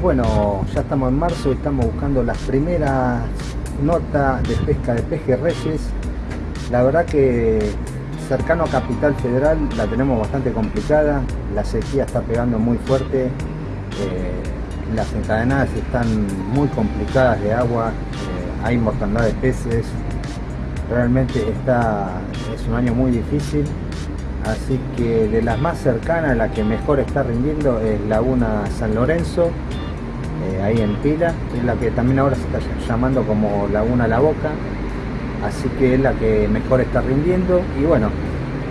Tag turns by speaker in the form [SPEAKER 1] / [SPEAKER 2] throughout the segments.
[SPEAKER 1] bueno, ya estamos en marzo y estamos buscando las primeras notas de pesca de pejerreyes. La verdad que cercano a Capital Federal la tenemos bastante complicada, la sequía está pegando muy fuerte, eh, las encadenadas están muy complicadas de agua, eh, hay mortandad de peces, realmente está, es un año muy difícil así que de las más cercanas la que mejor está rindiendo es Laguna San Lorenzo eh, ahí en Pila es la que también ahora se está llamando como Laguna La Boca así que es la que mejor está rindiendo y bueno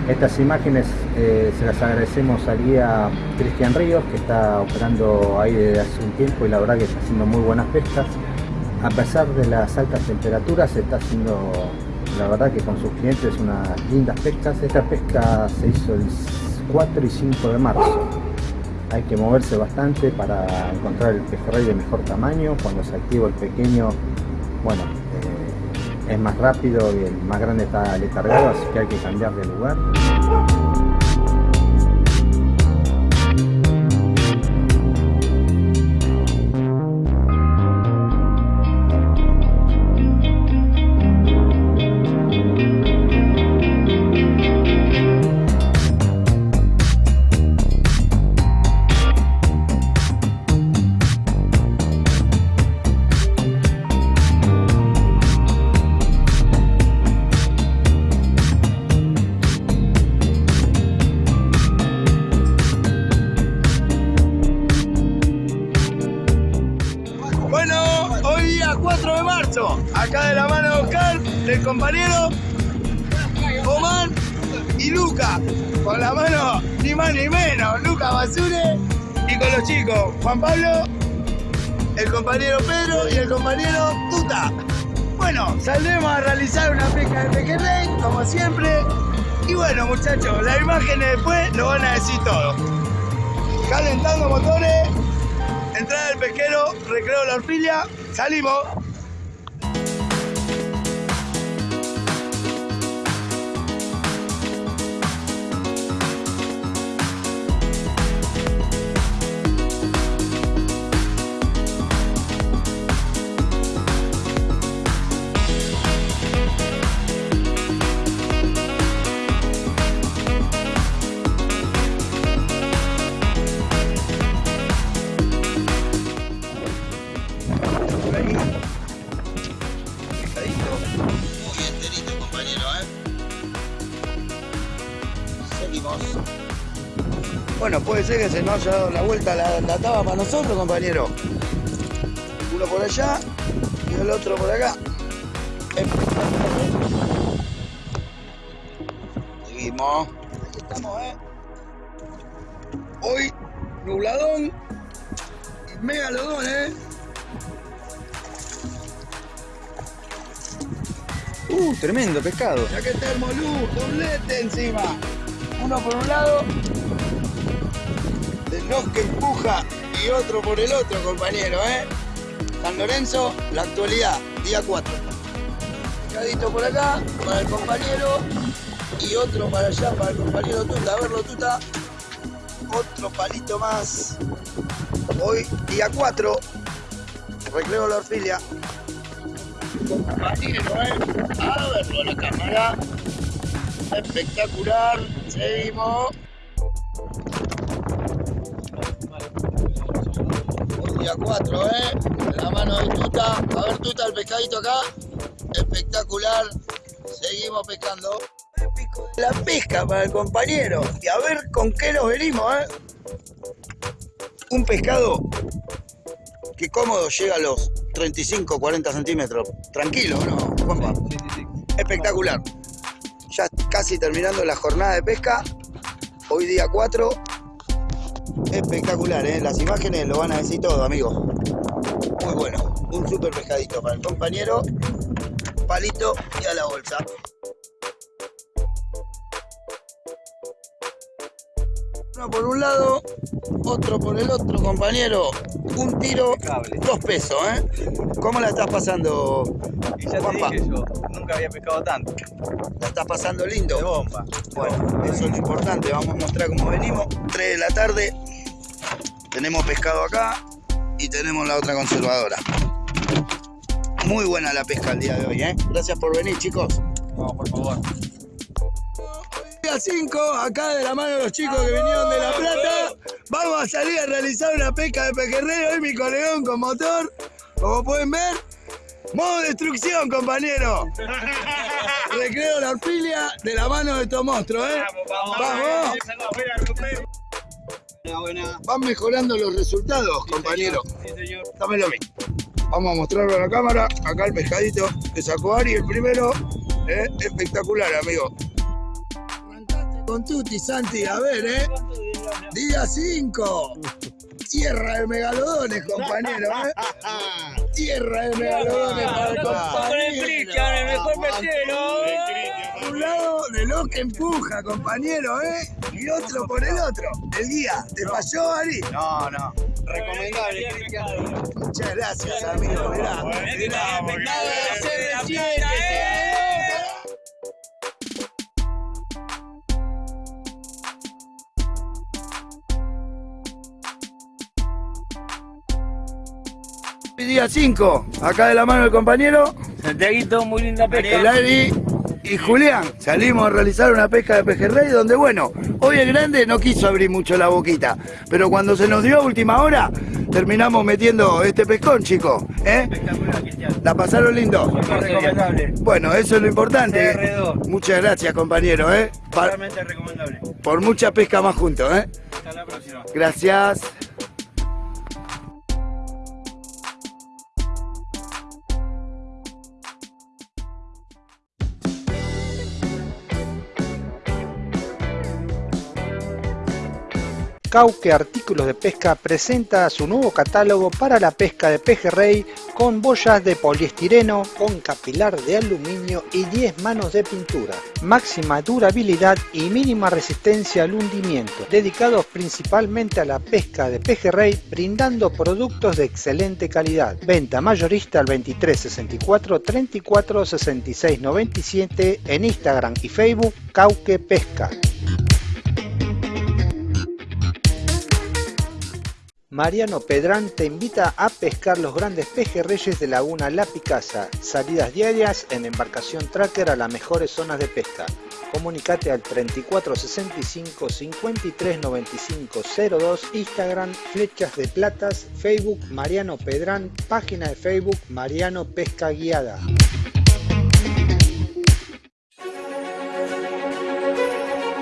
[SPEAKER 1] estas imágenes eh, se las agradecemos al guía Cristian Ríos que está operando ahí desde hace un tiempo y la verdad que está haciendo muy buenas pescas a pesar de las altas temperaturas está haciendo la verdad que con sus clientes unas lindas pescas. Esta pesca se hizo el 4 y 5 de marzo. Hay que moverse bastante para encontrar el pejerrey de mejor tamaño. Cuando se activa el pequeño, bueno, eh, es más rápido y el más grande está letargado, así que hay que cambiar de lugar.
[SPEAKER 2] Bueno, puede ser que se nos haya dado la vuelta la, la taba para nosotros, compañero. Uno por allá y el otro por acá. Seguimos. Ahí estamos, ¿eh? Hoy, nubladón y megalodón, ¿eh?
[SPEAKER 1] Uh, tremendo pescado.
[SPEAKER 2] Ya que el molú, doblete encima. Uno por un lado, nos que empuja y otro por el otro, compañero, ¿eh? San Lorenzo, la actualidad, día 4. Cadito por acá, para el compañero, y otro para allá, para el compañero Tuta. A verlo, Tuta. Otro palito más. Hoy, día 4, recreo la orfilia. Compañero, ¿eh? A verlo la cámara. Espectacular. Seguimos. Día 4, ¿eh? La mano de Tuta. A ver, Tuta, el pescadito acá. Espectacular. Seguimos pescando. La pesca para el compañero. Y a ver con qué nos venimos, ¿eh? Un pescado que cómodo llega a los 35, 40 centímetros. Tranquilo, ¿no, Juanpa? Sí, sí, sí. Espectacular. Ya casi terminando la jornada de pesca. Hoy día 4 Espectacular, ¿eh? Las imágenes lo van a decir todo, amigos. Muy bueno. Un super pescadito para el compañero. Palito y a la bolsa. Uno por un lado, otro por el otro, compañero. Un tiro, dos pesos, ¿eh? ¿Cómo la estás pasando,
[SPEAKER 3] y ya te dije yo, nunca había pescado tanto.
[SPEAKER 2] ¿La estás pasando lindo?
[SPEAKER 3] De bomba.
[SPEAKER 2] Bueno, eso es lo importante. Vamos a mostrar cómo venimos. 3 de la tarde. Tenemos pescado acá y tenemos la otra conservadora. Muy buena la pesca el día de hoy, ¿eh? Gracias por venir, chicos.
[SPEAKER 3] No, por favor.
[SPEAKER 2] Día 5, acá de la mano de los chicos que vinieron de La Plata, vamos a salir a realizar una pesca de pejerrey. Hoy mi colegón con motor, como pueden ver. Modo destrucción, compañero. Recreo la orfilia de la mano de estos monstruos, ¿eh? Vamos. Van mejorando los resultados, compañero. Dámelo a mí. Vamos a mostrarlo a la cámara. Acá el pescadito que sacó Ari, el primero. ¿eh? Espectacular, amigo. Con Tuti, Santi. A ver, ¿eh? Día 5. Tierra de megalodones, compañero, ¿eh? Tierra de megalodones para el compañero. Un lado de lo que empuja, compañero, ¿eh? Y otro por el otro. El guía, ¿te falló, Ari?
[SPEAKER 3] No, no. Recomendable, Cristian.
[SPEAKER 2] Muchas gracias, amigo. Mirá, mirá, Día 5, acá de la mano del compañero,
[SPEAKER 3] Santiaguito, muy linda
[SPEAKER 2] el Ari y Julián. Salimos a realizar una pesca de pejerrey donde, bueno, hoy el grande no quiso abrir mucho la boquita, pero cuando se nos dio a última hora, terminamos metiendo este pescón, chicos. ¿eh?
[SPEAKER 3] Espectacular, Cristian.
[SPEAKER 2] ¿La pasaron lindo?
[SPEAKER 3] Recomendable.
[SPEAKER 2] Bueno, eso es lo importante.
[SPEAKER 3] CR2.
[SPEAKER 2] Muchas gracias, compañero, ¿eh?
[SPEAKER 3] Totalmente recomendable.
[SPEAKER 2] por mucha pesca más juntos, ¿eh?
[SPEAKER 3] Hasta la próxima.
[SPEAKER 2] Gracias.
[SPEAKER 4] Cauque Artículos de Pesca presenta su nuevo catálogo para la pesca de pejerrey con boyas de poliestireno, con capilar de aluminio y 10 manos de pintura. Máxima durabilidad y mínima resistencia al hundimiento, dedicados principalmente a la pesca de pejerrey, brindando productos de excelente calidad. Venta mayorista al 23 64 34 66 97 en Instagram y Facebook Cauque Pesca. Mariano Pedrán te invita a pescar los grandes pejerreyes de Laguna La Picasa. Salidas diarias en embarcación tracker a las mejores zonas de pesca. Comunicate al 3465 53 95 02, Instagram Flechas de Platas, Facebook Mariano Pedrán, página de Facebook Mariano Pesca Guiada.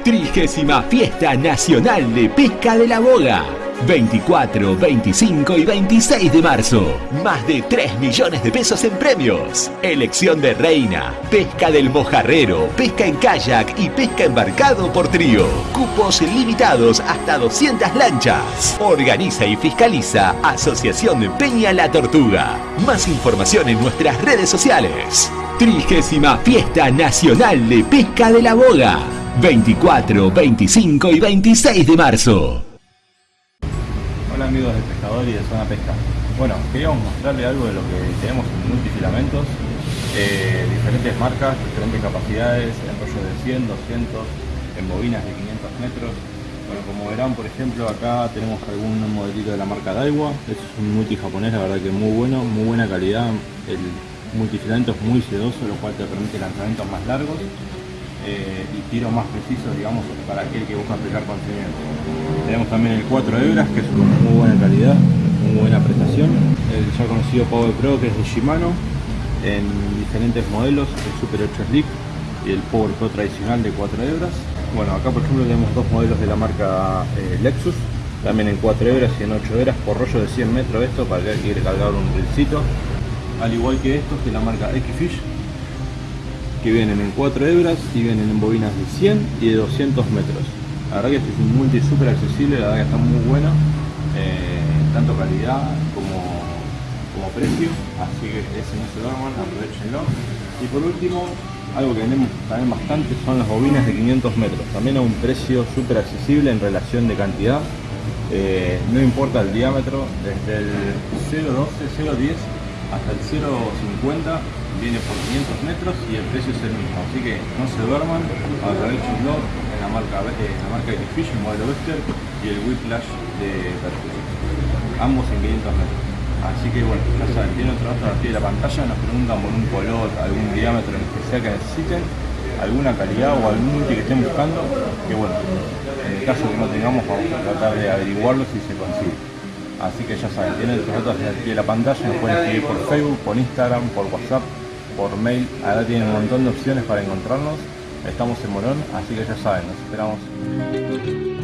[SPEAKER 5] Trigésima Fiesta Nacional de Pesca de la Boga. 24, 25 y 26 de marzo. Más de 3 millones de pesos en premios. Elección de reina, pesca del mojarrero, pesca en kayak y pesca embarcado por trío. Cupos limitados hasta 200 lanchas. Organiza y fiscaliza Asociación Peña La Tortuga. Más información en nuestras redes sociales. Trigésima Fiesta Nacional de Pesca de la Boga. 24, 25 y 26 de marzo.
[SPEAKER 6] Amigos de pescador y de zona pesca. Bueno, queríamos mostrarle algo de lo que tenemos en multifilamentos, eh, diferentes marcas, diferentes capacidades, en rollos de 100, 200, en bobinas de 500 metros. Bueno, como verán, por ejemplo, acá tenemos algún modelito de la marca Daiwa, es un multi japonés, la verdad que muy bueno, muy buena calidad, el multifilamento es muy sedoso, lo cual te permite lanzamientos más largos eh, y tiros más precisos, digamos, para aquel que busca pescar con seguimiento. Tenemos también el 4 hebras, que es con muy buena calidad, muy buena prestación. El ya conocido Power Pro, que es de Shimano, en diferentes modelos, el Super 8 Slip y el Power Pro tradicional de 4 hebras. Bueno, acá por ejemplo tenemos dos modelos de la marca eh, Lexus, también en 4 hebras y en 8 hebras, por rollo de 100 metros esto, para que quiere cargar un rilcito. Al igual que estos, de la marca X-Fish, que vienen en 4 hebras y vienen en bobinas de 100 y de 200 metros. La verdad que este es un multi súper accesible, la verdad que está muy bueno, eh, tanto calidad como, como precio, así que ese no se duerman, aprovechenlo. Y por último, algo que vendemos también bastante son las bobinas de 500 metros, también a un precio súper accesible en relación de cantidad. Eh, no importa el diámetro, desde el 0.12, 0.10 hasta el 0.50 viene por 500 metros y el precio es el mismo. Así que no se duerman, aprovechenlo en la marca, en la marca X-Fish, el modelo Vester y el Whiplash de Perfume. ambos en 500 metros. Así que bueno, ya saben, tienen dato aquí de la pantalla, nos preguntan por un color, algún diámetro en especial que necesiten, alguna calidad o algún multi que estén buscando, que bueno, en el caso que no tengamos vamos a tratar de averiguarlo si se consigue. Así que ya saben, tienen los datos aquí de la pantalla, nos pueden escribir por Facebook, por Instagram, por WhatsApp, por mail, ahora tienen un montón de opciones para encontrarnos. Estamos en Morón, así que ya saben, nos esperamos.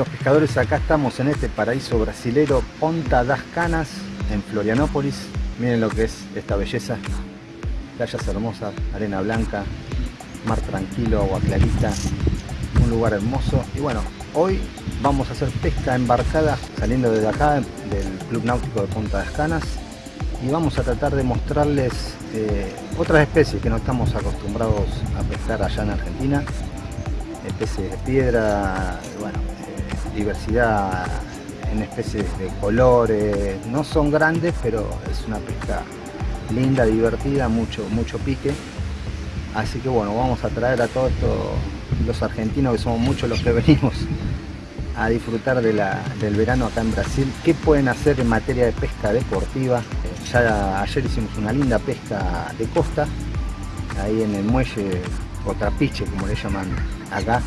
[SPEAKER 1] Amigos pescadores, acá estamos en este paraíso brasilero Ponta das Canas, en Florianópolis. Miren lo que es esta belleza. Playas hermosas, arena blanca, mar tranquilo, agua clarita, un lugar hermoso. Y bueno, hoy vamos a hacer pesca embarcada saliendo desde acá, del Club Náutico de Punta das Canas. Y vamos a tratar de mostrarles eh, otras especies que no estamos acostumbrados a pescar allá en Argentina especies de piedra, bueno, diversidad en especies de colores, no son grandes, pero es una pesca linda, divertida, mucho, mucho pique. Así que bueno, vamos a traer a todos los argentinos, que somos muchos los que venimos a disfrutar de la- del verano acá en Brasil. ¿Qué pueden hacer en materia de pesca deportiva? Ya ayer hicimos una linda pesca de costa, ahí en el muelle o trapiche como le llaman acá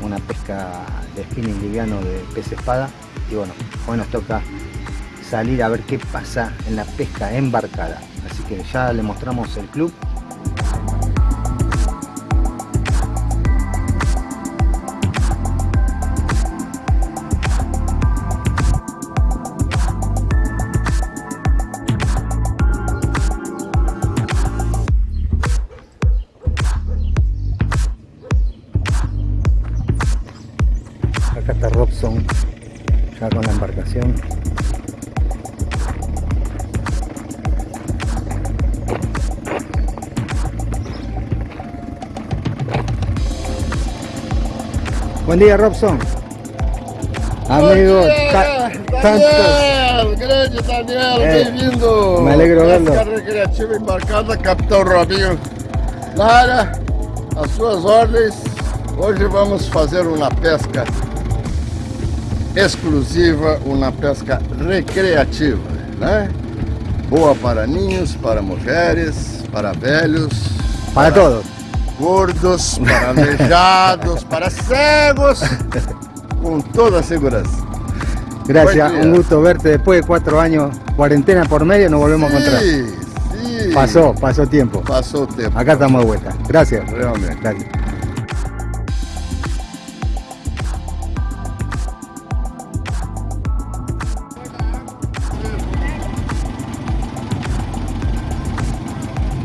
[SPEAKER 1] una pesca de spinning liviano de pez espada. Y bueno hoy nos toca salir a ver qué pasa en la pesca embarcada. Así que ya le mostramos el club Buen día Robson Amigos, ta- tantos
[SPEAKER 7] Daniel, grande Daniel,
[SPEAKER 1] É,
[SPEAKER 7] bem-vindo!
[SPEAKER 1] me alegro vê-lo.
[SPEAKER 7] Pesca recreativa embarcada, Capitão Robinho Lara, às suas ordens. Hoje vamos fazer uma pesca exclusiva, uma pesca recreativa, né? Boa para ninhos, para mulheres, para velhos,
[SPEAKER 1] para todos
[SPEAKER 7] gordos, para aleijados, para cegos, com toda a segurança.
[SPEAKER 1] Gracias, un gusto verte después de cuatro años, cuarentena por medio, nos volvemos a encontrar.
[SPEAKER 7] Sí, sí.
[SPEAKER 1] Pasó, pasó tiempo.
[SPEAKER 7] Passou o tempo.
[SPEAKER 1] Acá estamos de vuelta. Gracias.
[SPEAKER 7] Realmente.
[SPEAKER 1] Gracias.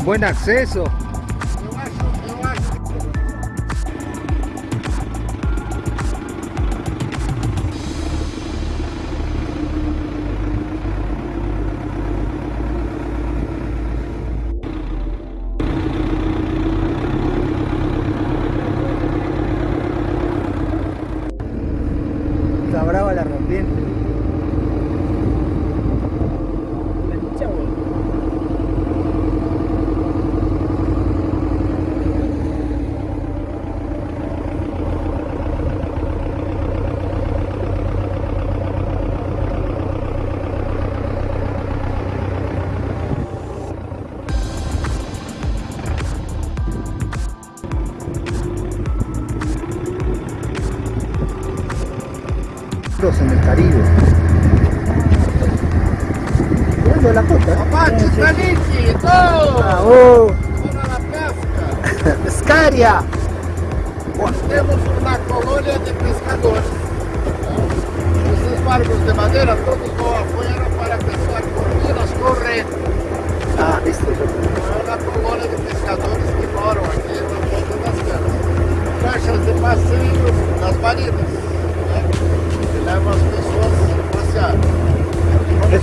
[SPEAKER 1] Buen acceso.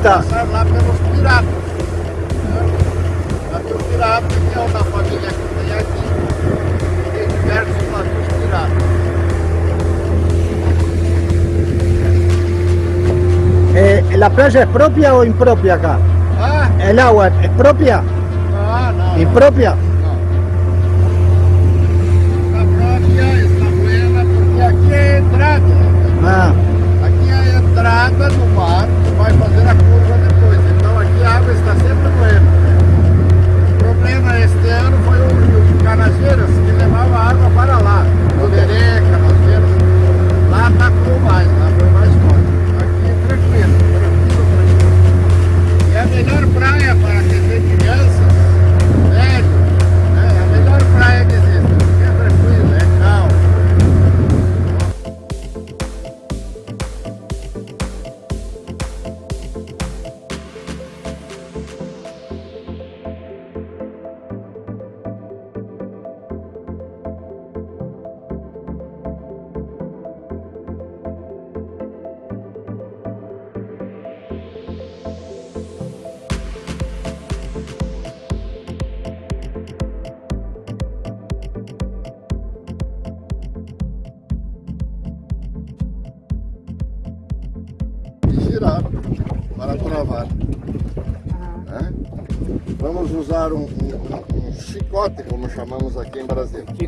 [SPEAKER 7] Vamos
[SPEAKER 1] Está.
[SPEAKER 7] passar lá pelos piratas. Né? Navio pirata, que é uma família que tem aqui. Tem diversos navios piratas.
[SPEAKER 1] Eh, ¿La playa es propia o impropia acá?
[SPEAKER 7] Ah,
[SPEAKER 1] ¿El agua es propia?
[SPEAKER 7] não, não.
[SPEAKER 1] ¿Impropia?
[SPEAKER 7] Está própria, está buena, porque aqui é a entrada.
[SPEAKER 1] Ah,
[SPEAKER 7] Aqui é a entrada do mar, que vai fazer a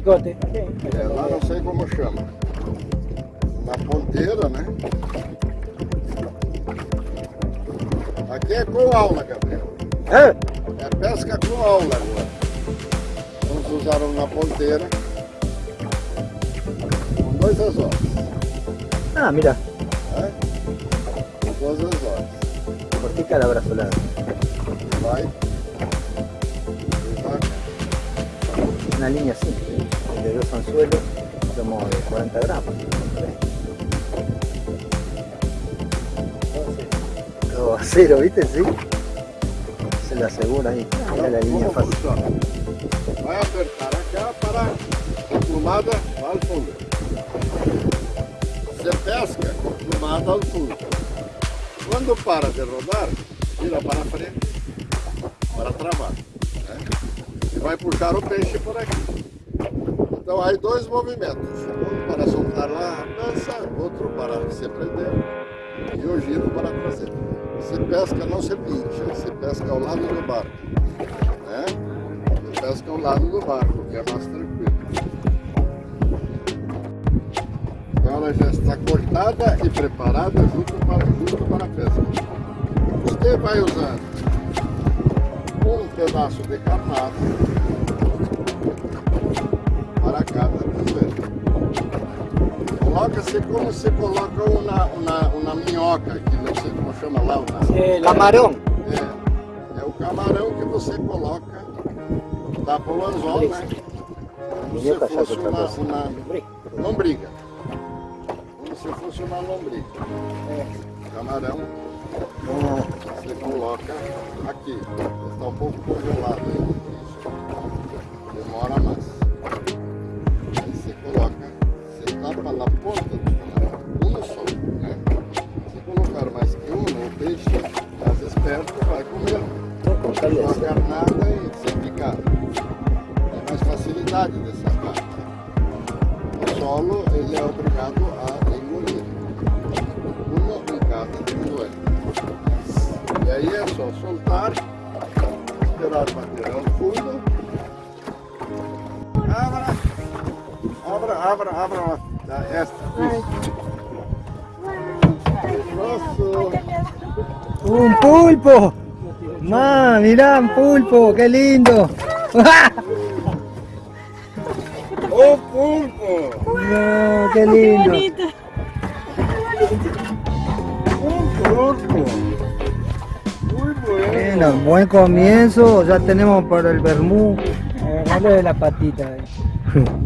[SPEAKER 7] Chicote. É, lá não sei como chama. Na ponteira, né? Aqui é com aula, Gabriel.
[SPEAKER 1] ¿Eh?
[SPEAKER 7] É pesca com aula agora. Vamos usar um na ponteira. Com dois.
[SPEAKER 1] Ah, mira, Cero, ¿viste? Sí. Se lo asegura ahí. Mira la línea fácil.
[SPEAKER 7] Vai apertar acá para a plumada ao fundo. Você pesca com plumada ao fundo. Quando para de rodar, tira para frente para travar. né? E vai puxar o peixe por aqui. Então aí dois movimentos. Um para soltar lá a dança, outro para se prender e o giro para trazer. Se pesca não se pincha, se pesca ao lado do barco. Né? Se pesca ao lado do barco, que é mais tranquilo. Então ela já está cortada e preparada junto para, junto para a pesca. Você vai usar um pedaço de carnado para cada cruzeiro. Coloca-se como se coloca uma, uma, uma minhoca, que como chama lá. Uma,
[SPEAKER 1] Camarón.
[SPEAKER 7] é, é o camarão que você coloca, tapa o anzol, né? Como se
[SPEAKER 1] já
[SPEAKER 7] fosse
[SPEAKER 1] outra
[SPEAKER 7] uma, uma lombriga. Como se fosse uma lombriga. Camarão
[SPEAKER 1] Ah,
[SPEAKER 7] você coloca aqui. Está um pouco congelado. Isso. Demora mais.
[SPEAKER 1] De
[SPEAKER 7] Uma carnada e sem picar. Tem mais facilidade de sacar. O solo ele é obrigado a engolir. Uma em cada cruzeiro. E aí é só soltar, esperar bater ao fundo. Abra, abra, abra, abra. Dá Esta, isso. Nossa,
[SPEAKER 1] ¡Un pulpo! ¡Ma, mirá, un pulpo! ¡Qué lindo!
[SPEAKER 7] o pulpo!
[SPEAKER 1] No, qué lindo.
[SPEAKER 8] bonito.
[SPEAKER 7] turco. Muy bueno.
[SPEAKER 1] Bueno, buen comienzo, ya tenemos para el vermú.
[SPEAKER 9] Agarralo de la patita. eh.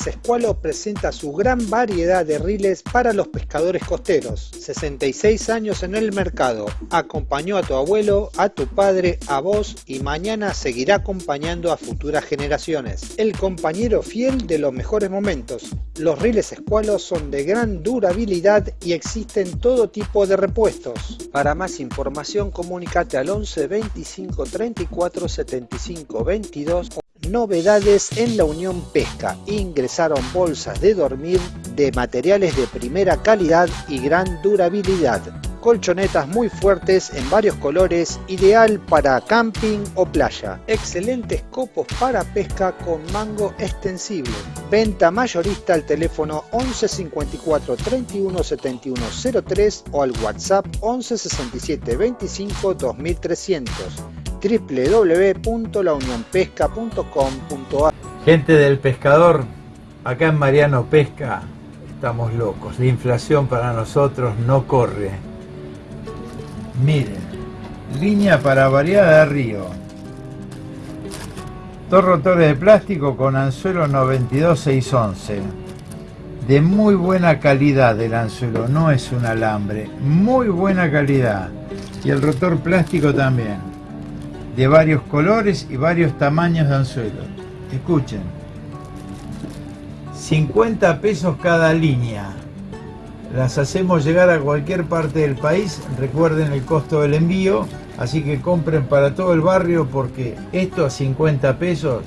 [SPEAKER 4] Riles Escualo presenta su gran variedad de riles para los pescadores costeros. 66 años en el mercado. Acompañó a tu abuelo, a tu padre, a vos y mañana seguirá acompañando a futuras generaciones. El compañero fiel de los mejores momentos. Los riles Escualo son de gran durabilidad y existen todo tipo de repuestos. Para más información comunícate al 11 25 34 75 22 Novedades en la Unión Pesca. Ingresaron bolsas de dormir de materiales de primera calidad y gran durabilidad. Colchonetas muy fuertes en varios colores, ideal para camping o playa. Excelentes copos para pesca con mango extensible. Venta mayorista al teléfono 11 54 31 71 03 o al WhatsApp 11 67 25 2300 www.launionpesca.com.ar
[SPEAKER 10] Gente del pescador, acá en Mariano Pesca estamos locos. La inflación para nosotros no corre. Miren, línea para variada de río. Dos rotores de plástico con anzuelo 92611. De muy buena calidad el anzuelo, no es un alambre. Muy buena calidad. Y el rotor plástico también de varios colores y varios tamaños de anzuelo. Escuchen, 50 pesos cada línea. Las hacemos llegar a cualquier parte del país. Recuerden el costo del envío. Así que compren para todo el barrio porque esto a 50 pesos,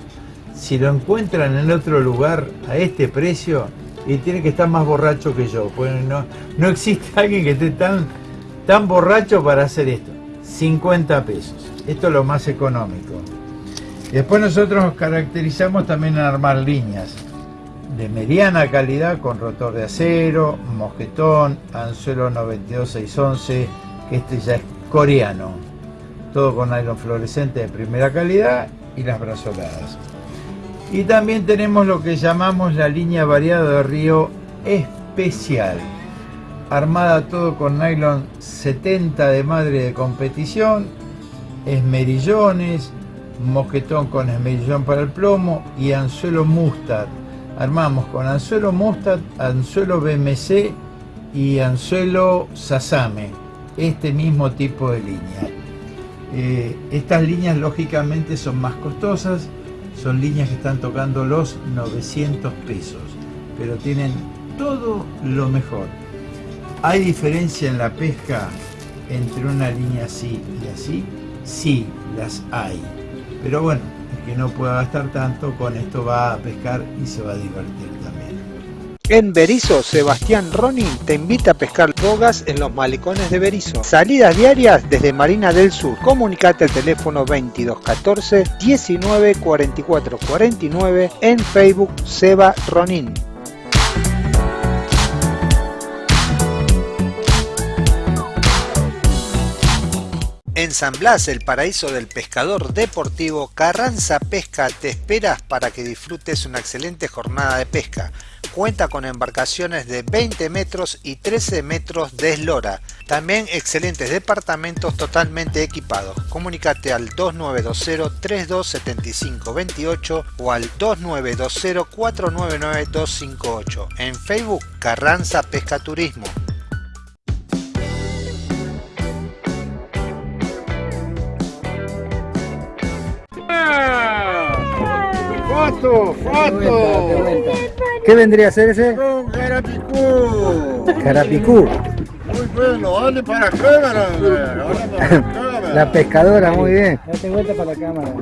[SPEAKER 10] si lo encuentran en otro lugar a este precio, y tiene que estar más borracho que yo. Pues no, no existe alguien que esté tan, tan borracho para hacer esto. 50 pesos. Esto es lo más económico. Después nosotros nos caracterizamos también en armar líneas de mediana calidad con rotor de acero, mosquetón, anzuelo 92611, que este ya es coreano. Todo con nylon fluorescente de primera calidad y las brazoladas. Y también tenemos lo que llamamos la línea variada de río especial. Armada todo con nylon 70 de madre de competición, esmerillones, mosquetón con esmerillón para el plomo y anzuelo mustard. Armamos con anzuelo mustard, anzuelo BMC y anzuelo sasame. Este mismo tipo de línea. Eh, estas líneas lógicamente son más costosas, son líneas que están tocando los 900 pesos, pero tienen todo lo mejor. ¿Hay diferencia en la pesca entre una línea así y así? Sí, las hay. Pero bueno, el que no pueda gastar tanto, con esto va a pescar y se va a divertir también.
[SPEAKER 4] En Berizo, Sebastián Ronin te invita a pescar bogas en los malecones de Berizo. Salidas diarias desde Marina del Sur. Comunicate al teléfono 2214 19 44 49 en Facebook Seba Ronin. En San Blas, el paraíso del pescador deportivo, Carranza Pesca te espera para que disfrutes una excelente jornada de pesca. Cuenta con embarcaciones de 20 metros y 13 metros de eslora. También excelentes departamentos totalmente equipados. Comunicate al 2920 3275 28 o al 2920 499 258. En Facebook Carranza Pesca Turismo.
[SPEAKER 7] Foto, foto.
[SPEAKER 1] ¿Qué vendría a ser ese?
[SPEAKER 7] Un carapicú.
[SPEAKER 1] Carapicú.
[SPEAKER 7] Muy bueno, olhe para a câmera, velho. Olha para a câmera.
[SPEAKER 1] La pescadora, muy bien.
[SPEAKER 9] Date vuelta para la cámara.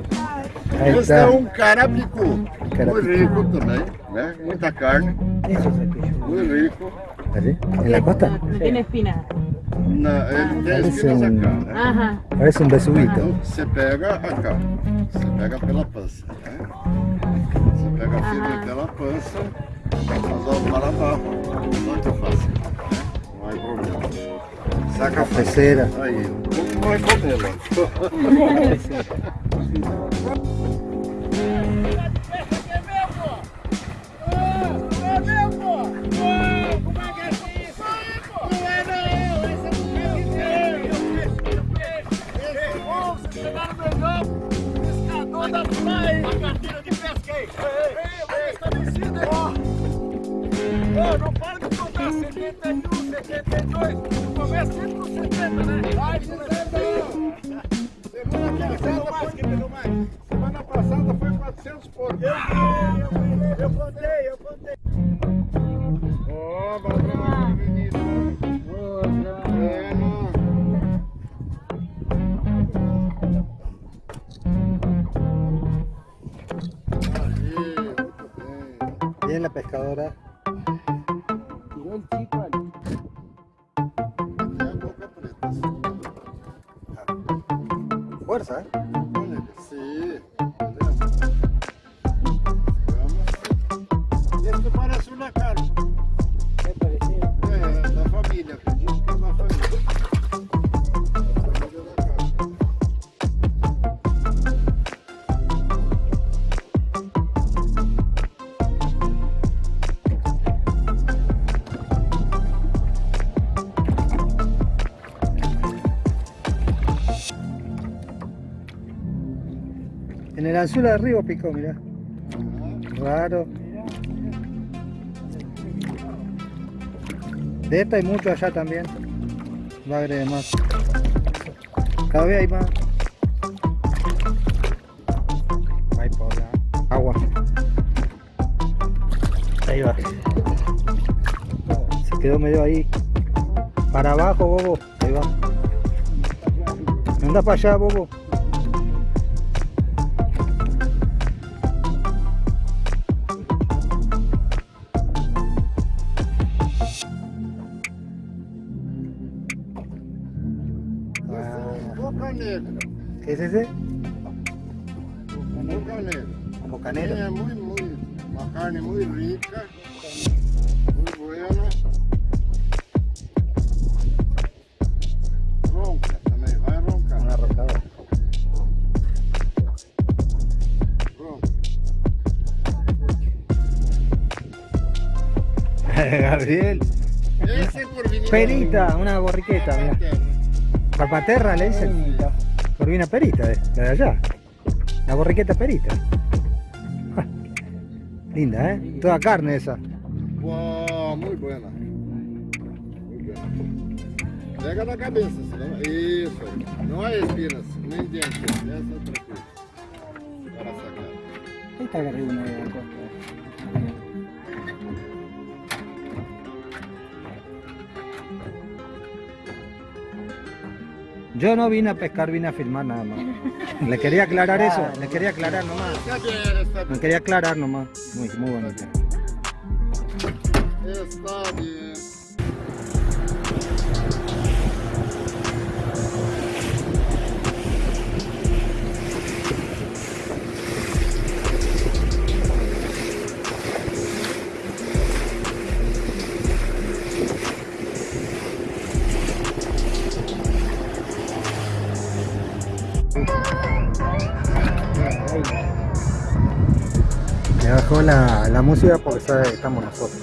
[SPEAKER 1] Ahí
[SPEAKER 7] Esse é
[SPEAKER 1] está.
[SPEAKER 7] um carapicú.
[SPEAKER 1] Carapicú.
[SPEAKER 7] Muito rico também, né? Muita carne,
[SPEAKER 9] es
[SPEAKER 7] muito rico.
[SPEAKER 1] ¿Así? ¿En la costa?
[SPEAKER 8] No tiene espina.
[SPEAKER 7] Na, ele tem
[SPEAKER 1] Parece
[SPEAKER 7] espinas
[SPEAKER 1] um-
[SPEAKER 7] acá, né?
[SPEAKER 8] Ajá.
[SPEAKER 1] Parece un besubito.
[SPEAKER 7] Então você pega acá, você pega pela pança, né? Você pega firme
[SPEAKER 8] Aham.
[SPEAKER 7] pela pança Dos para abajo. Muito fácil. Não há problema. Saca a
[SPEAKER 1] Cafecera.
[SPEAKER 7] Aí, não vai comer,
[SPEAKER 11] Não 71, 72, começa sempre com 70, né? Vai dizendo! Semana passada foi Semana passada foi 400 porcos.
[SPEAKER 1] Anzuelo de arriba picó, mirá. Raro. De esta hay mucho allá también. Bagre de más. Cada vez hay más. Agua. Ahí va. Se quedó medio ahí. Para abajo, bobo. Ahí va. Anda para allá, bobo. Una borriqueta, mira. Papaterra le dicen. Corvina perita, de, la de allá. La borriqueta perita. Ah, Linda, ¿eh? Toda carne esa.
[SPEAKER 7] Uau, muito buena. Muito buena. Pega na cabeça, senão... Isso. Não há espinas, nem dentro. Essa é tranquila. Para sacar.
[SPEAKER 9] De la costa.
[SPEAKER 1] Yo no vine a pescar, vine a filmar nada más. Le quería aclarar eso, le quería aclarar nomás.
[SPEAKER 7] Bien.
[SPEAKER 1] quería aclarar nomás. Muy, muy bonito.
[SPEAKER 7] Está bien.
[SPEAKER 1] Música porque que estamos nosotros.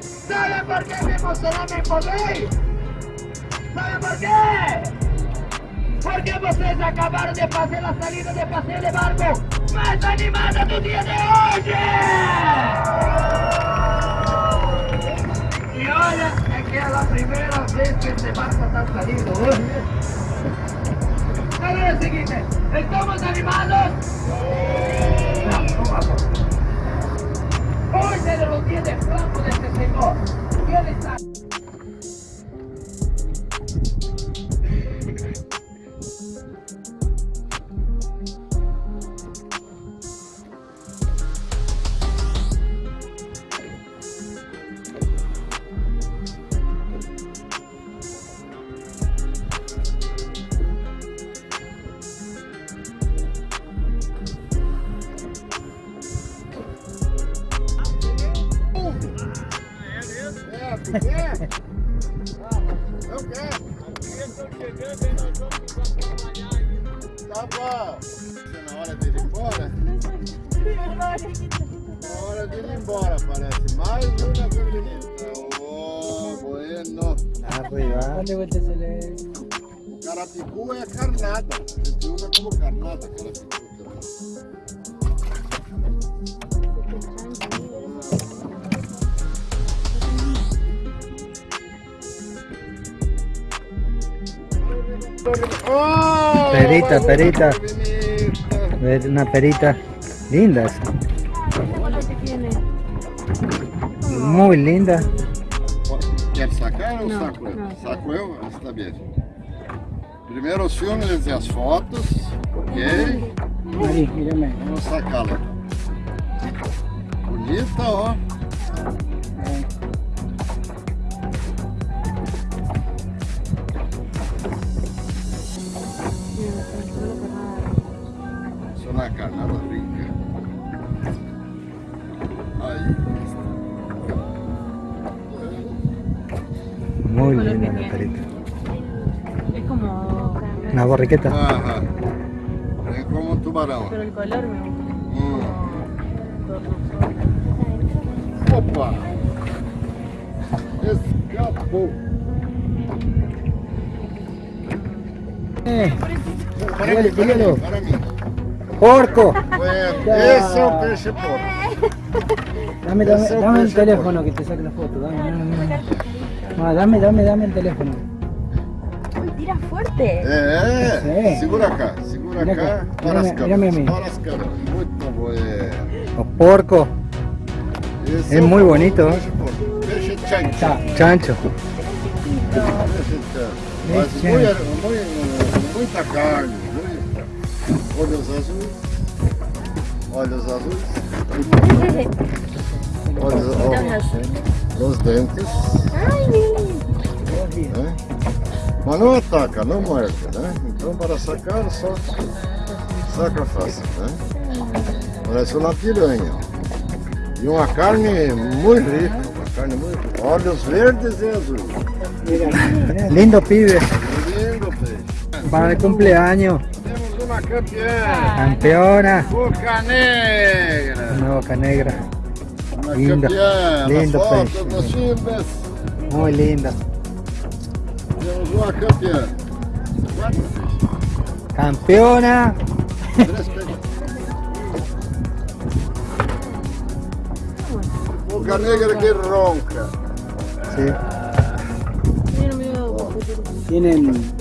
[SPEAKER 11] ¿Sabe por qué me emocioné me podéis? ¿Sabe por qué? Porque vocês acabaram de fazer a saída de passeio de barco mais animada do dia de hoje! E olha, é que é a primeira vez que este barco está saliendo hoje. Agora é o seguinte, ¿estamos animados? Não vamos. Hoy se los días de flaco de este señor.
[SPEAKER 7] Hora dele ir embora, parece. Mais uma feminista. Oh, bueno.
[SPEAKER 1] Arriba.
[SPEAKER 9] Se.
[SPEAKER 7] O carapicu é carnada. Gente usa como carnada carapicu. Oh,
[SPEAKER 1] Perita, perita. Ver una perita linda esa. Muy linda.
[SPEAKER 7] Quer sacar ou saco eu? Saco eu? Está bem. Primeiro os filmes e as fotos, ok?
[SPEAKER 9] Mírame.
[SPEAKER 7] Vamos sacá-la. Bonita, ó.
[SPEAKER 1] Borriqueta.
[SPEAKER 7] Aham. É como um tubarão.
[SPEAKER 12] Pero el color me gusta. Como
[SPEAKER 7] Opa! Escapou.
[SPEAKER 1] Eh,
[SPEAKER 7] para mim.
[SPEAKER 1] porco.
[SPEAKER 7] Bueno, esse é o peixe porco.
[SPEAKER 9] Dame, dame,
[SPEAKER 7] es
[SPEAKER 9] dame el teléfono que te saque la foto. Dame, dame, dame. No, dame, dame, dame el teléfono.
[SPEAKER 7] É,
[SPEAKER 9] é.
[SPEAKER 7] segura cá, segura
[SPEAKER 9] Mira
[SPEAKER 7] cá,
[SPEAKER 9] Olha
[SPEAKER 7] para as câmeras, para as câmeras, muito bom,
[SPEAKER 1] é. O
[SPEAKER 7] porco,
[SPEAKER 1] Esse
[SPEAKER 7] é,
[SPEAKER 1] é
[SPEAKER 7] muito
[SPEAKER 1] bonito. É
[SPEAKER 7] Peixe chancho.
[SPEAKER 9] Tá.
[SPEAKER 1] Chancho.
[SPEAKER 7] Mas muito, muita carne, muito. olhos azuis, olhos azuis, olhos, olhos, os dentes.
[SPEAKER 12] Ai, meu
[SPEAKER 7] é? Mas não ataca, não morde, né? Então para sacar só saca fácil, né? Parece uma piranha. E uma carne muito rica, uma carne muito rica. Olhos verdes e azuis.
[SPEAKER 1] Lindo pibe.
[SPEAKER 7] Lindo peixe.
[SPEAKER 1] Para el cumpleaños.
[SPEAKER 7] Temos uma campeã.
[SPEAKER 1] Campeona.
[SPEAKER 7] Boca negra.
[SPEAKER 1] Boca negra.
[SPEAKER 7] Uma
[SPEAKER 1] Lindo,
[SPEAKER 7] campeã.
[SPEAKER 1] lindo peixe. Muy linda. Campeona.
[SPEAKER 7] Boca negra que ronca.
[SPEAKER 1] Sí.
[SPEAKER 12] Mira, mira.
[SPEAKER 9] Tienen.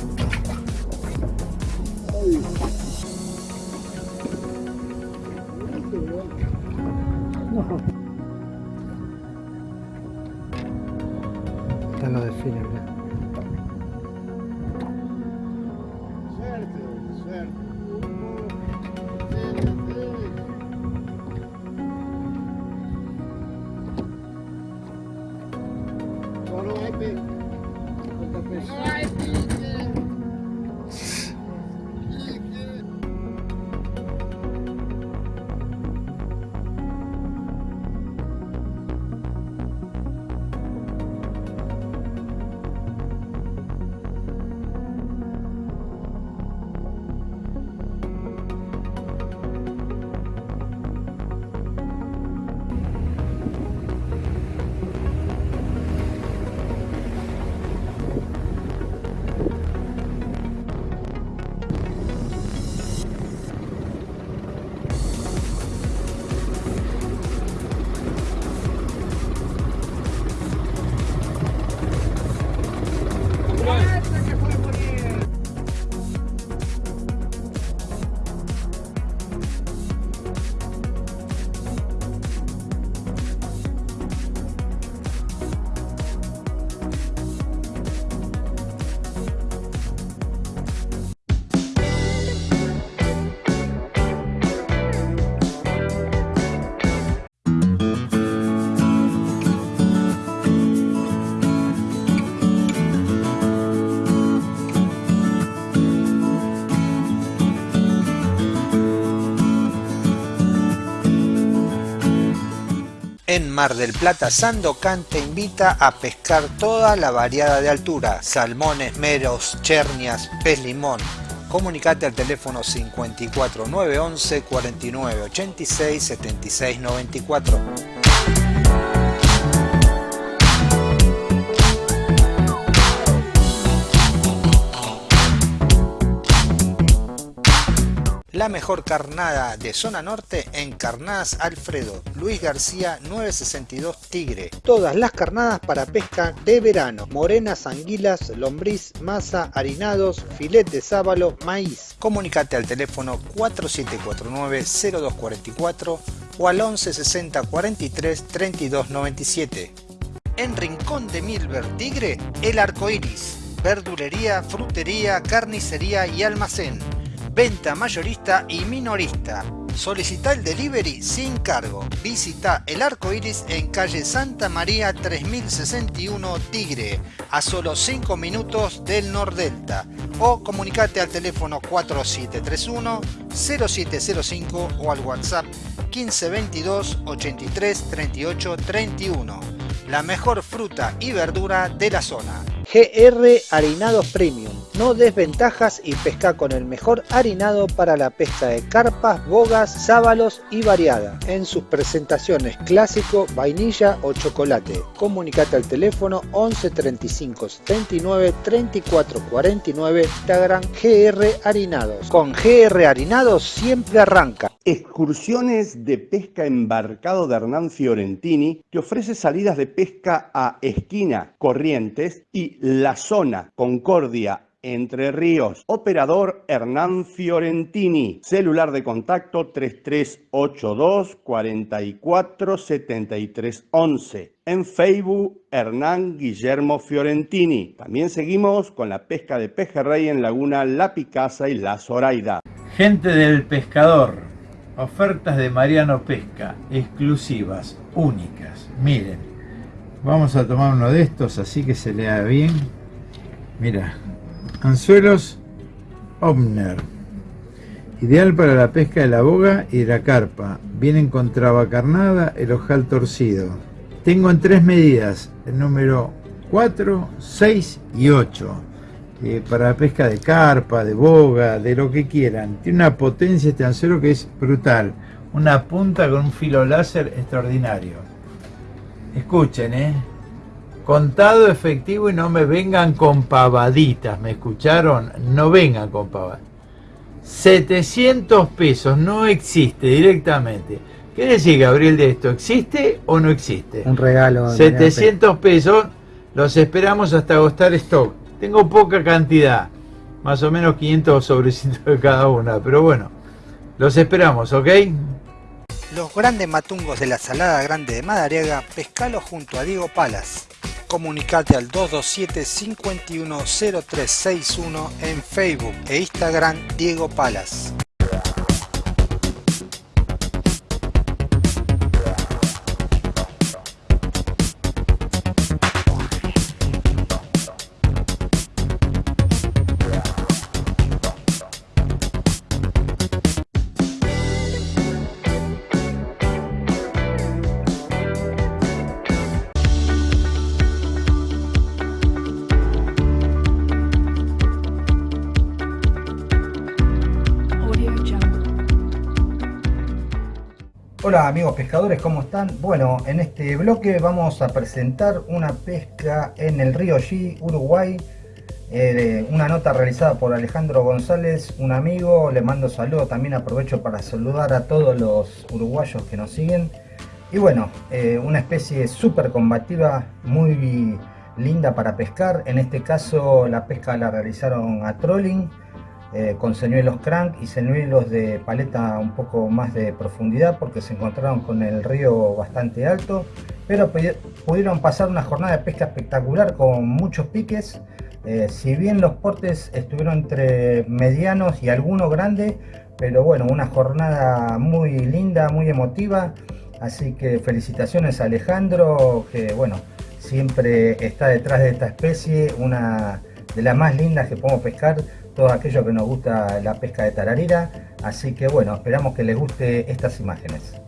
[SPEAKER 4] En Mar del Plata, Sandocan te invita a pescar toda la variada de altura, salmones, meros, chernias, pez limón. Comunicate al teléfono 54 911 49 86 76 94. La mejor carnada de zona norte en Carnadas Alfredo, Luis García 962 Tigre. Todas las carnadas para pesca de verano, morenas, anguilas, lombriz, masa, harinados, filet de sábalo, maíz. Comunicate al teléfono 4749-0244 o al 1160 43 32 97. En Rincón de Milver Tigre, El Arco Iris. Verdulería, frutería, carnicería y almacén venta mayorista y minorista. Solicita el delivery sin cargo. Visita el arco iris en calle Santa María 3061 Tigre, a solo 5 minutos del Nordelta. O comunicate al teléfono 4731 0705 o al WhatsApp 1522 83 38 31. La mejor fruta y verdura de la zona. GR Harinados Premium. No desventajas y pesca con el mejor harinado para la pesca de carpas, bogas, sábalos y variada. En sus presentaciones clásico, vainilla o chocolate. Comunicate al teléfono 11 35 79 34 49 Instagram GR Harinados. Con GR Harinados siempre arranca.
[SPEAKER 13] Excursiones de pesca embarcado de Hernán Fiorentini te ofrece salidas de pesca a Esquina, Corrientes y La Zona, Concordia, entre Ríos. Operador Hernán Fiorentini. Celular de contacto 3382 44 73 11. En Facebook Hernán Guillermo Fiorentini. También seguimos con la pesca de pejerrey en Laguna La Picasa y La Zoraida.
[SPEAKER 10] Gente del pescador. Ofertas de Mariano Pesca, exclusivas, únicas. Miren, vamos a tomar uno de estos así que se lea bien. Mira, anzuelos Omner. Ideal para la pesca de la boga y de la carpa. Vienen con traba carnada, el ojal torcido. Tengo en tres medidas, el número 4, 6 y 8 eh, para la pesca de carpa, de boga, de lo que quieran. Tiene una potencia este anzuelo que es brutal. Una punta con un filo láser extraordinario. Escuchen, ¿eh? Contado efectivo y no me vengan con pavaditas, ¿me escucharon? No vengan con pavadas. 700 pesos, no existe directamente. ¿Qué decir, Gabriel, de esto? ¿Existe o no existe?
[SPEAKER 9] Un regalo.
[SPEAKER 10] 700 pesos, los esperamos hasta agostar stock. Tengo poca cantidad, más o menos 500 sobrecitos de cada una, pero bueno, los esperamos, ¿ok?
[SPEAKER 4] Los grandes matungos de la Salada Grande de Madariaga, pescalo junto a Diego Palas. Comunicate al 227-510361 en Facebook e Instagram Diego Palas.
[SPEAKER 1] Hola amigos pescadores, ¿cómo están? Bueno, en este bloque vamos a presentar una pesca en el río G, Uruguay. Eh, una nota realizada por Alejandro González, un amigo. Le mando saludos, también aprovecho para saludar a todos los uruguayos que nos siguen. Y bueno, eh, una especie súper combativa, muy linda para pescar. En este caso la pesca la realizaron a trolling. Eh, con señuelos crank y señuelos de paleta un poco más de profundidad porque se encontraron con el río bastante alto pero pu- pudieron pasar una jornada de pesca espectacular con muchos piques. Eh, si bien los portes estuvieron entre medianos y algunos grandes pero bueno una jornada muy linda muy emotiva. Así que felicitaciones a Alejandro que bueno siempre está detrás de esta especie una de las más lindas que podemos pescar todos aquellos que nos gusta la pesca de tararira. Así que bueno, esperamos que les guste estas imágenes.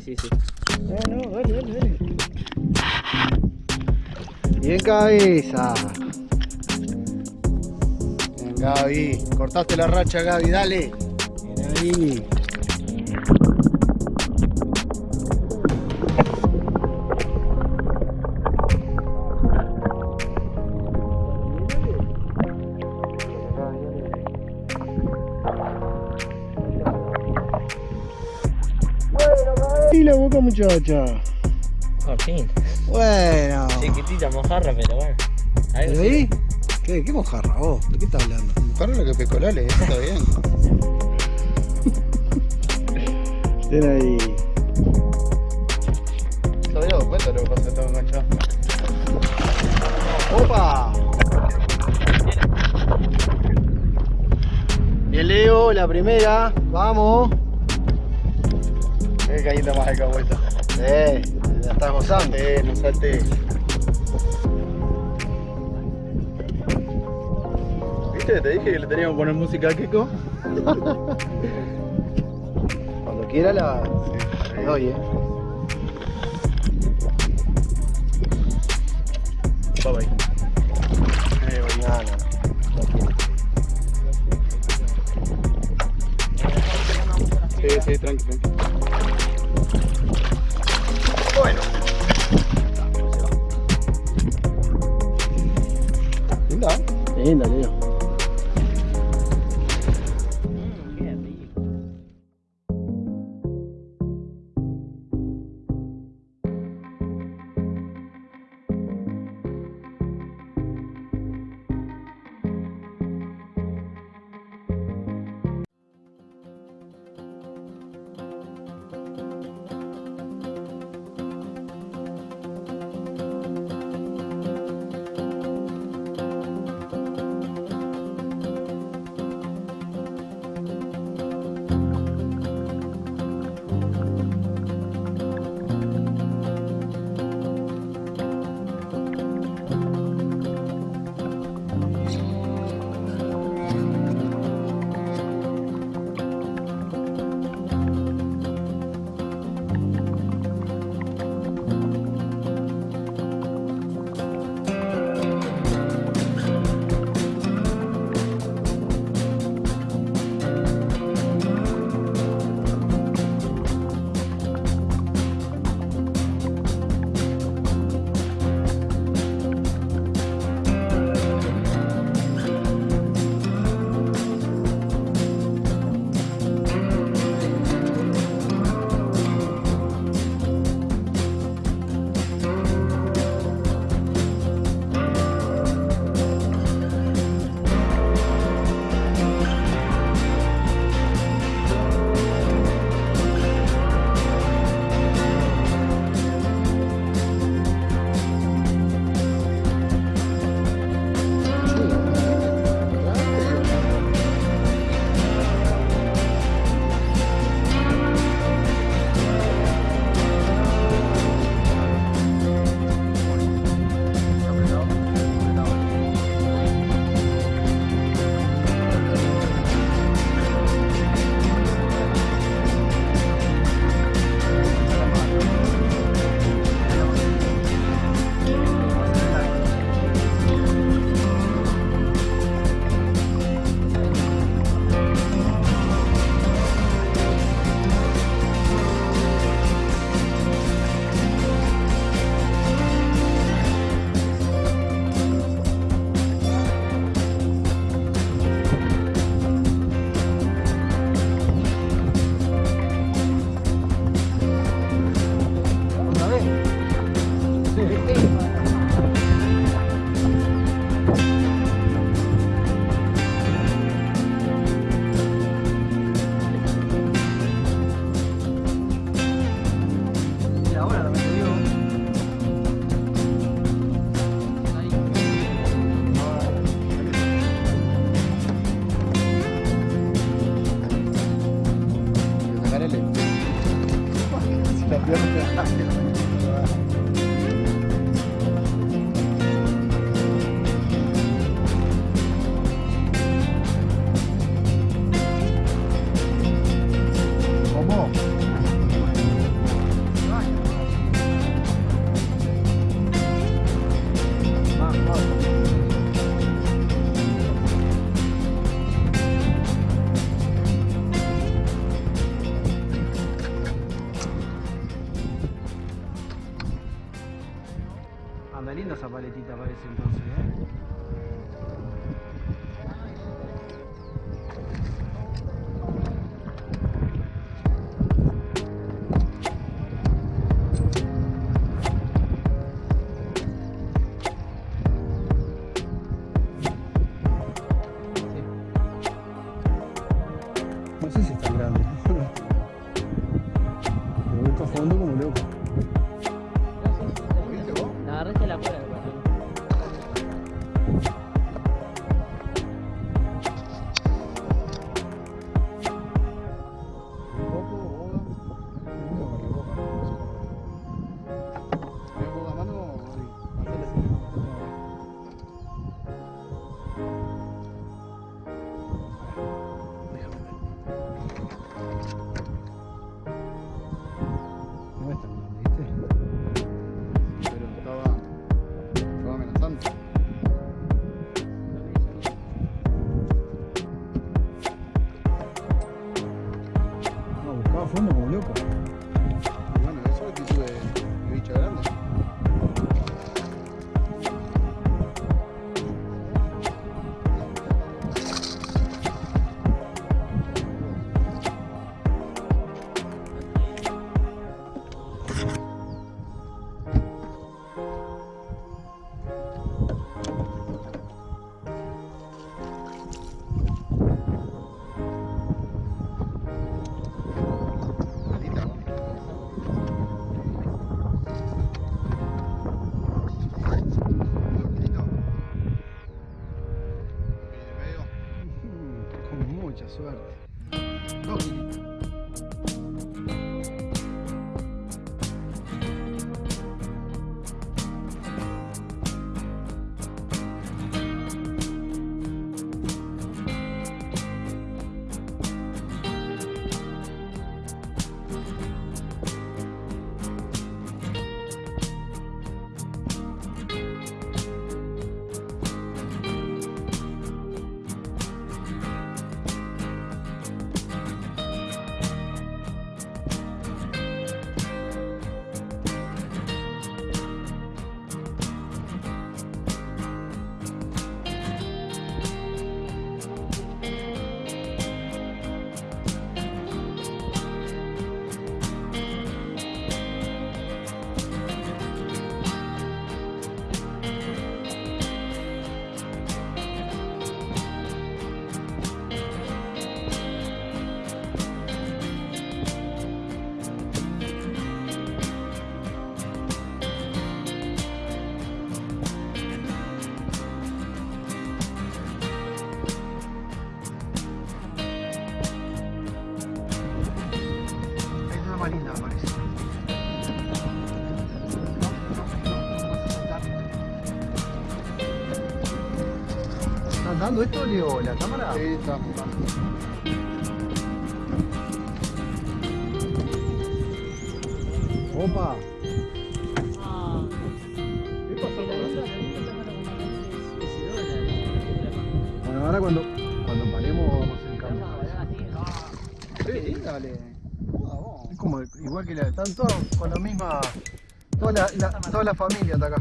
[SPEAKER 14] Sí, sí, sí.
[SPEAKER 9] No, dale, dale, dale. Bien cabeza. Bien, Gaby. Cortaste la racha, Gaby, dale. Bien ahí. Muchacha.
[SPEAKER 14] Por fin.
[SPEAKER 9] Bueno.
[SPEAKER 14] Chiquitita mojarra, pero bueno. Algo
[SPEAKER 9] ¿Pero
[SPEAKER 14] sí.
[SPEAKER 9] ahí? ¿Qué, qué mojarra vos? ¿De qué estás hablando? Mojarra lo que pescó Lale, eso está bien. Ten ahí. ¿Se había dado cuenta lo que pasa que estaba enganchado? ¡Opa! Bien Leo, la primera, vamos. Eh, caída más acá vuelta. Eh, la estás gozando. Eh, no salte. ¿Viste? Te dije que le teníamos que poner música a Kiko. Cuando quiera la le doy, eh. Bye bye. Eh, mañana. Sí, sí, tranqui, tranqui. Bueno. Linda. Linda, Leo.
[SPEAKER 15] prendió
[SPEAKER 16] la
[SPEAKER 15] cámara?
[SPEAKER 14] Sí, está.
[SPEAKER 15] Opa. Ah.
[SPEAKER 14] ¿Qué pasó con
[SPEAKER 15] Bueno, ahora cuando, cuando paremos vamos en cámara. Sí,
[SPEAKER 14] sí, dale.
[SPEAKER 15] Es como igual que la. Están todos con la misma. Toda la, la, toda la familia está acá.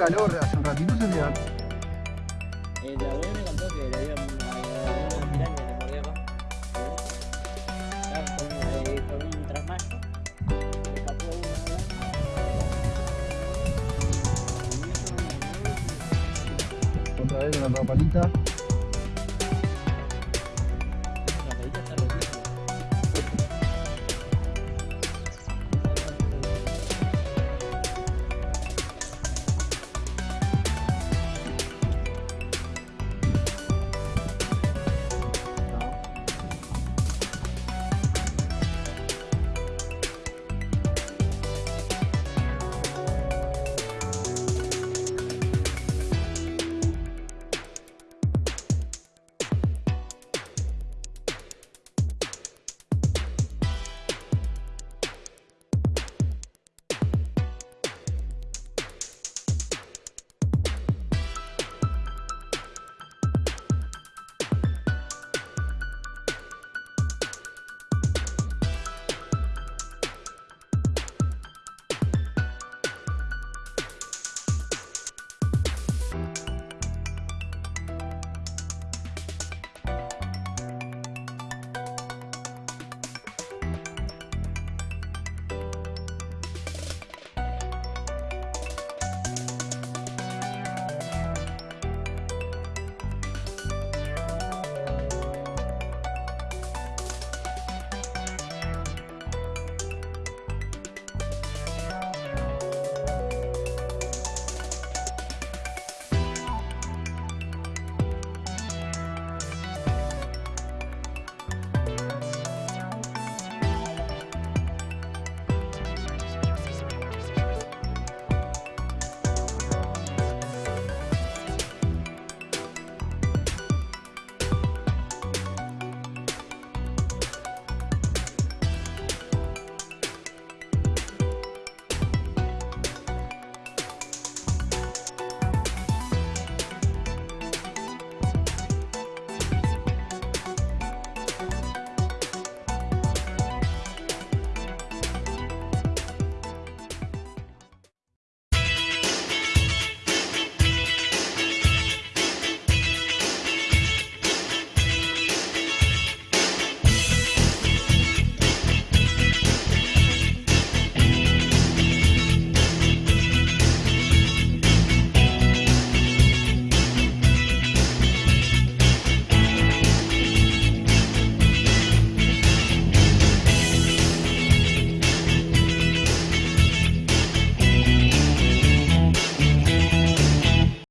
[SPEAKER 15] calor hace un ratito se.